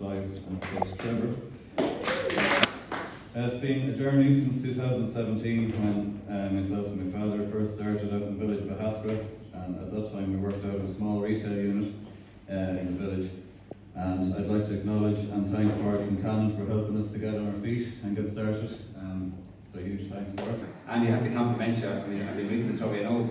and It's been a journey since 2017 when uh, myself and my father first started out in the village of Bahaspra and at that time we worked out a small retail unit uh, in the village and I'd like to acknowledge and thank Mark and Cannon for helping us to get on our feet and get started. Um, so huge thanks Mark. And you have to compliment you. I mean, I've been reading the story. I know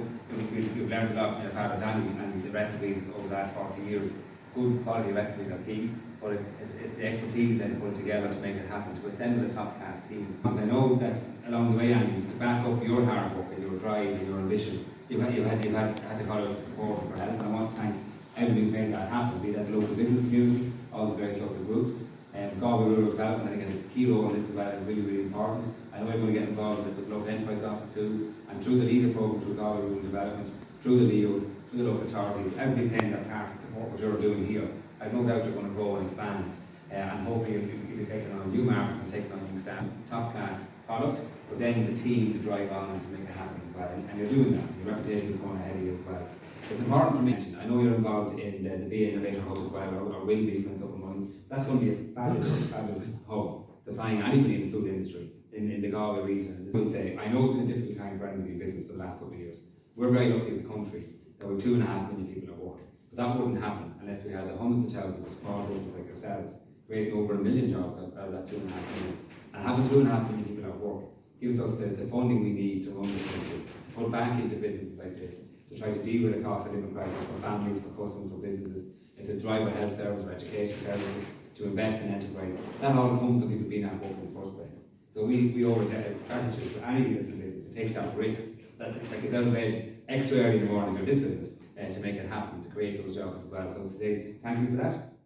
you've learned a lot from your father Danny and the recipes over the last 40 years. Good quality recipes are key, but it's, it's, it's the expertise then to put it together to make it happen, to assemble a top class team. Because I know that along the way, Andy, to back up your hard work and your drive and your ambition, you've had, you've had, you've had, had to call out support for help. And I want to thank everybody who's made that happen, be that the local business community, all the various local groups. Um, Galway Rural Development, I think, a key role in this as well, is really, really important. I know to get involved with the local enterprise office too, and through the leader program, through Galway Rural Development, through the LEOs, through the local authorities, and be playing their part to support what you're doing here. I've no doubt you're going to grow and expand, uh, and hopefully you'll, be- taking on new markets and taking on new staff. Top class product, but then the team to drive on and to make it happen as well, and, and you're doing that. Your reputation is going ahead of you as well. It's important for me. to mention, I know you're involved in the, the BA Innovator Hub as well, or, or will be when it's up and running. That's going to be a fabulous, fabulous hub supplying anybody in the food industry in, in the Galway region. I would say, I know it's been a difficult time for anybody in business for the last couple of years. We're very lucky as a country that we're two and a half million people at work. But that wouldn't happen unless we had the hundreds of thousands of small businesses like yourselves creating over a million jobs out, of that two and a half million. And having two and a half million people at work gives us the, the funding we need to run the country, to put back into businesses like this, to try to deal with the cost of living crisis for families, for customers, for businesses, and to drive our health services, our education services, to invest in enterprise. That all comes from people being at work in the first place. So we, we owe a of gratitude to in business, it takes that risk, like out of bed extra early in the morning this business uh, to make it happen, to create those jobs as well. So to say thank you for that.